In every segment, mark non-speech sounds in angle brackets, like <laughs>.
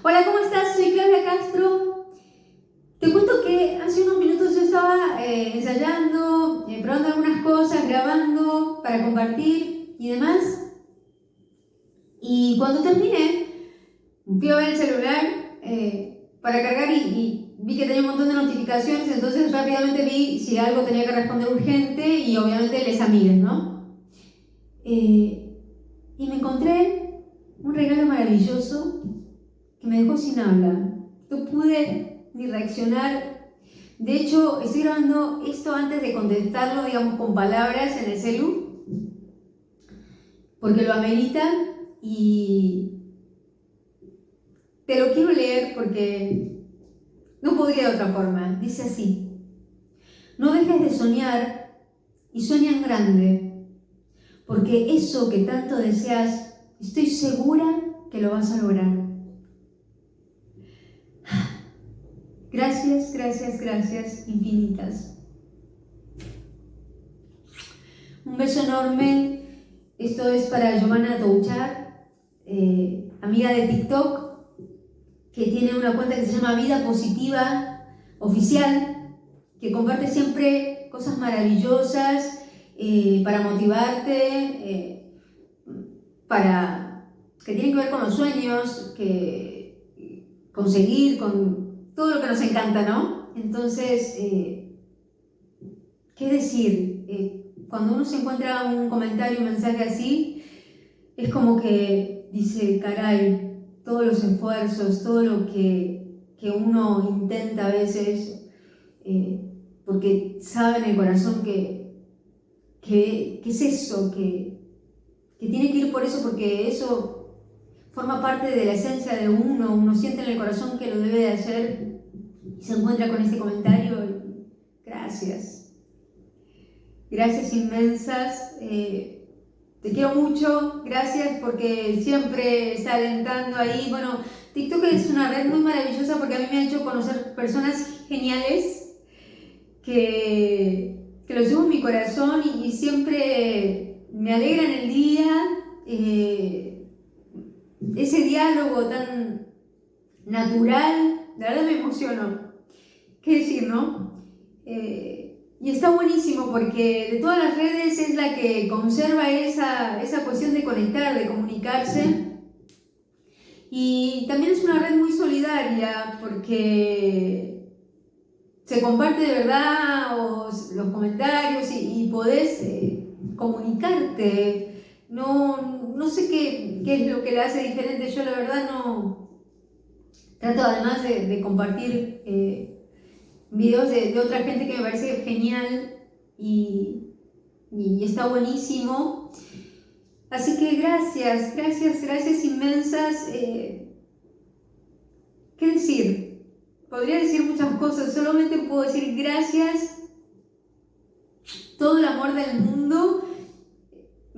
Hola, ¿cómo estás? Soy Claudia Castro. Te cuento que hace unos minutos yo estaba eh, ensayando, eh, probando algunas cosas, grabando para compartir y demás. Y cuando terminé, fui a ver el celular eh, para cargar y, vi que tenía un montón de notificaciones, entonces rápidamente vi si algo tenía que responder urgente y obviamente les amigues, ¿no? y me encontré un regalo maravilloso que me dejó sin habla. No pude ni reaccionar. De hecho, estoy grabando esto antes de contestarlo, digamos, con palabras en el celu, porque lo amerita y te lo quiero leer porque no podría de otra forma. Dice así, no dejes de soñar y sueña grande, porque eso que tanto deseas, estoy segura que lo vas a lograr. Gracias, gracias, gracias infinitas. Un beso enorme. Esto es para Giovanna Touchar, eh, amiga de TikTok, que tiene una cuenta que se llama Vida Positiva Oficial, que comparte siempre cosas maravillosas eh, para motivarte, eh, para que tienen que ver con los sueños, que conseguir, con todo lo que nos encanta, ¿no? Entonces, eh, ¿qué decir? Eh, cuando uno se encuentra un comentario, un mensaje así, es como que dice, caray, todos los esfuerzos, todo lo que, que uno intenta a veces, eh, porque sabe en el corazón que, que, es eso, que, que tiene que ir por eso, porque eso forma parte de la esencia de uno, uno siente en el corazón que lo debe de hacer y se encuentra con este comentario. Gracias. Gracias inmensas. Eh, te quiero mucho. Gracias porque siempre está alentando ahí. Bueno, TikTok es una red muy maravillosa porque a mí me ha hecho conocer personas geniales que, que los llevo en mi corazón y, siempre me alegran el día. Eh, ese diálogo tan natural, la verdad me emocionó. ¿Qué decir, no? Eh, y está buenísimo porque de todas las redes es la que conserva esa, esa cuestión de conectar, de comunicarse. Y también es una red muy solidaria porque se comparte de verdad los comentarios y, podés eh, comunicarte. No, no sé qué, qué, es lo que la hace diferente. Yo la verdad no... Trato además de, compartir eh, videos de, otra gente que me parece genial y, y está buenísimo. Así que gracias, gracias, gracias inmensas. Eh, ¿Qué decir? Podría decir muchas cosas, solamente puedo decir gracias, todo el amor del mundo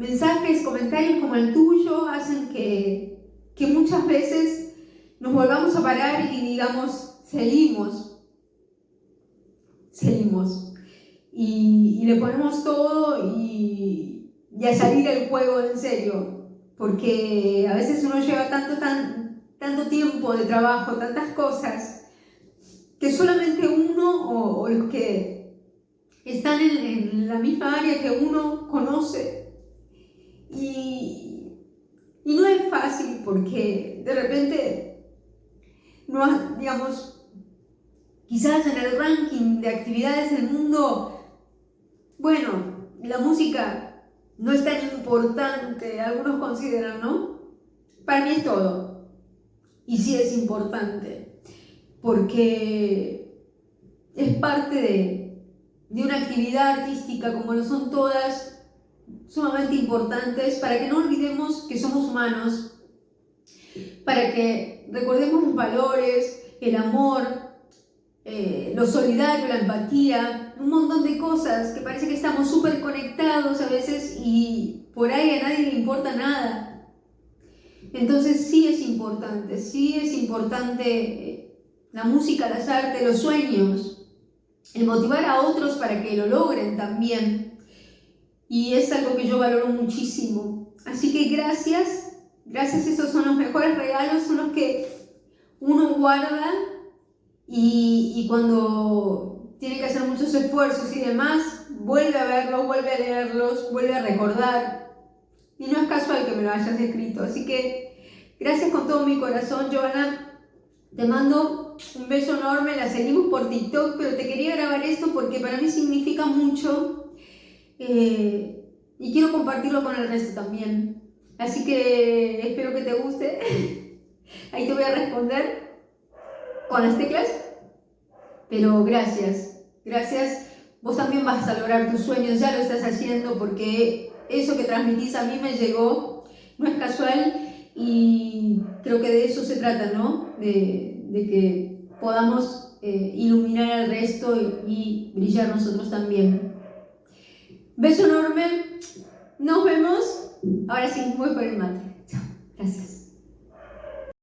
mensajes, comentarios como el tuyo hacen que, que muchas veces nos volvamos a parar y digamos, seguimos, seguimos. Y, le ponemos todo y, y, a salir el juego en serio, porque a veces uno lleva tanto, tan, tanto tiempo de trabajo, tantas cosas, que solamente uno o, los que están en, en la misma área que uno conoce y, no es fácil porque de repente, no, digamos, quizás en el ranking de actividades del mundo, bueno, la música no es tan importante, algunos consideran, ¿no? Para mí es todo. Y sí es importante, porque es parte de, de una actividad artística como lo son todas, sumamente importantes para que no olvidemos que somos humanos, para que recordemos los valores, el amor, eh, lo solidario, la empatía, un montón de cosas que parece que estamos súper conectados a veces y por ahí a nadie le importa nada. Entonces sí es importante, sí es importante eh, la música, las artes, los sueños, el motivar a otros para que lo logren también y es algo que yo valoro muchísimo. Así que gracias, gracias, esos son los mejores regalos, son los que uno guarda y, y cuando tiene que hacer muchos esfuerzos y demás, vuelve a verlos, vuelve a leerlos, vuelve a recordar. Y no es casual que me lo hayas escrito. Así que gracias con todo mi corazón, Joana. Te mando un beso enorme, la seguimos por TikTok, pero te quería grabar esto porque para mí significa mucho eh, y quiero compartirlo con el resto también. Así que espero que te guste. <laughs> Ahí te voy a responder con las teclas. Pero gracias, gracias. Vos también vas a lograr tus sueños, ya lo estás haciendo porque eso que transmitís a mí me llegó, no es casual y creo que de eso se trata, ¿no? De, que podamos eh, iluminar al resto y, y brillar nosotros también. Beso enorme, nos vemos. Ahora sí, voy por el mate. Chao, gracias.